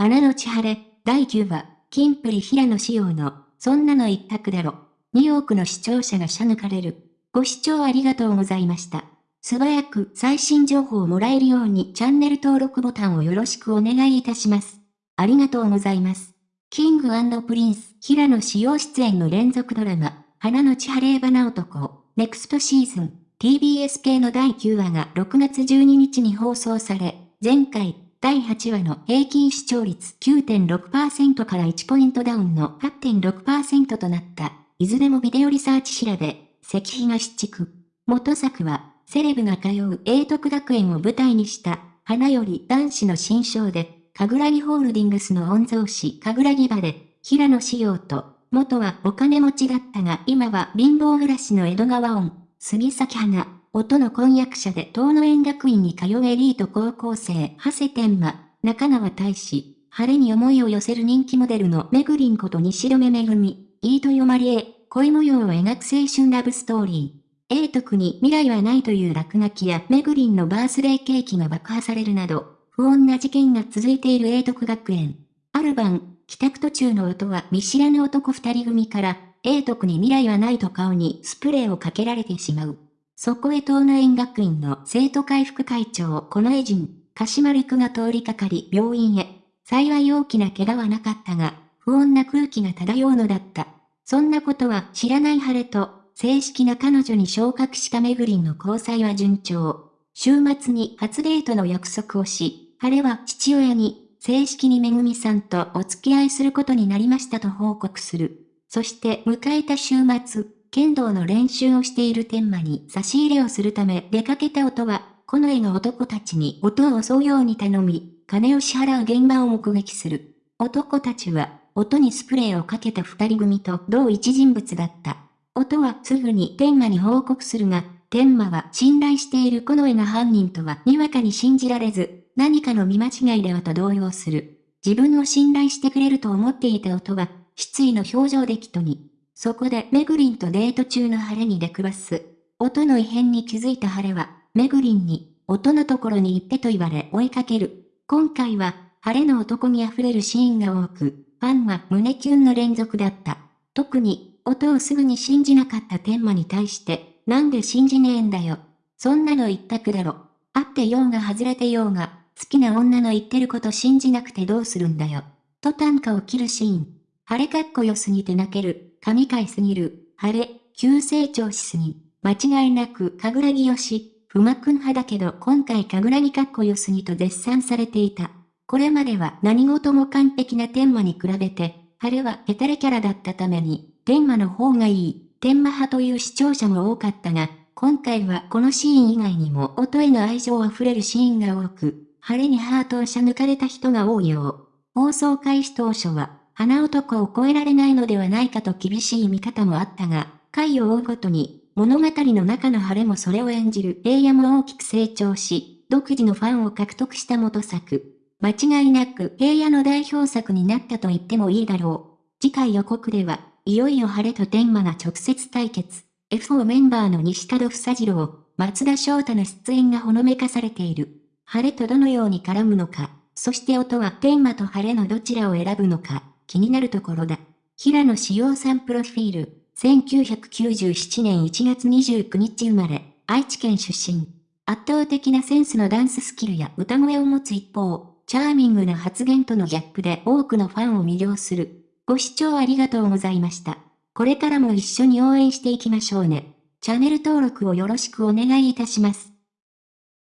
花のち晴れ、第9話、キンプリ平野紫耀の、そんなの一択だろ。2億の視聴者がしゃ抜かれる。ご視聴ありがとうございました。素早く最新情報をもらえるようにチャンネル登録ボタンをよろしくお願いいたします。ありがとうございます。 King & Prince、平野紫耀出演の連続ドラマ、花のち晴れ花男、 Next Season、TBS 系の第9話が6月12日に放送され、前回、第8話の平均視聴率9.6%から1ポイントダウンの8.6%となった。いずれもビデオリサーチ調べ、石碑東地区。元作は、セレブが通う英徳学園を舞台にした、花より男子の新章で、かぐらぎホールディングスの御曹司かぐらぎ場で、平野志陽と、元はお金持ちだったが今は貧乏暮らしの江戸川音、杉咲花、音の婚約者で東野園学院に通うエリート高校生、長谷天馬、中川大志、晴れに思いを寄せる人気モデルのめぐりんこと西留めぐみ、飯豊まりえ、恋模様を描く青春ラブストーリー。英徳に未来はないという落書きやめぐりんのバースデーケーキが爆破されるなど、不穏な事件が続いている英徳学園。ある晩、帰宅途中の音は見知らぬ男二人組から、英徳に未来はないと顔にスプレーをかけられてしまう。そこへ東南学院の生徒会副会長、このエジン、鹿島陸が通りかかり病院へ。幸い大きな怪我はなかったが、不穏な空気が漂うのだった。そんなことは知らない晴れと、正式な彼女に昇格しためぐりんの交際は順調。週末に初デートの約束をし、晴れは父親に、正式にめぐみさんとお付き合いすることになりましたと報告する。そして迎えた週末、剣道の練習をしている天馬に差し入れをするため出かけた音は、この絵の男たちに音を襲うように頼み、金を支払う現場を目撃する。男たちは、音にスプレーをかけた二人組と同一人物だった。音はすぐに天馬に報告するが、天馬は信頼しているこの絵が犯人とはにわかに信じられず、何かの見間違いではと動揺する。自分を信頼してくれると思っていた音は、失意の表情で人に。そこでメグリンとデート中の晴れに出くわす。音の異変に気づいた晴れは、メグリンに、音のところに行ってと言われ追いかける。今回は、晴れの男に溢れるシーンが多く、ファンは胸キュンの連続だった。特に、音をすぐに信じなかった天馬に対して、なんで信じねえんだよ。そんなの一択だろ。会ってようが外れてようが、好きな女の言ってること信じなくてどうするんだよ。と短歌を切るシーン。晴れかっこよすぎて泣ける。神回すぎる。晴れ、急成長しすぎ。間違いなく、かぐらぎよし。ふまくん派だけど今回かぐらぎかっこよすぎと絶賛されていた。これまでは何事も完璧な天馬に比べて、晴れはヘタレキャラだったために、天馬の方がいい、天馬派という視聴者も多かったが、今回はこのシーン以外にも音への愛情あふれるシーンが多く、晴れにハートをしゃ抜かれた人が多いよう。放送開始当初は、花男を超えられないのではないかと厳しい見方もあったが、回を追うごとに、物語の中の晴れもそれを演じる平野も大きく成長し、独自のファンを獲得した元作。間違いなく平野の代表作になったと言ってもいいだろう。次回予告では、いよいよ晴れと天馬が直接対決。F4 メンバーの西門房次郎、松田翔太の出演がほのめかされている。晴れとどのように絡むのか、そして音は天馬と晴れのどちらを選ぶのか、気になるところだ。平野志陽さんプロフィール、1997年1月29日生まれ、愛知県出身。圧倒的なセンスのダンススキルや歌声を持つ一方、チャーミングな発言とのギャップで多くのファンを魅了する。ご視聴ありがとうございました。これからも一緒に応援していきましょうね。チャンネル登録をよろしくお願いいたします。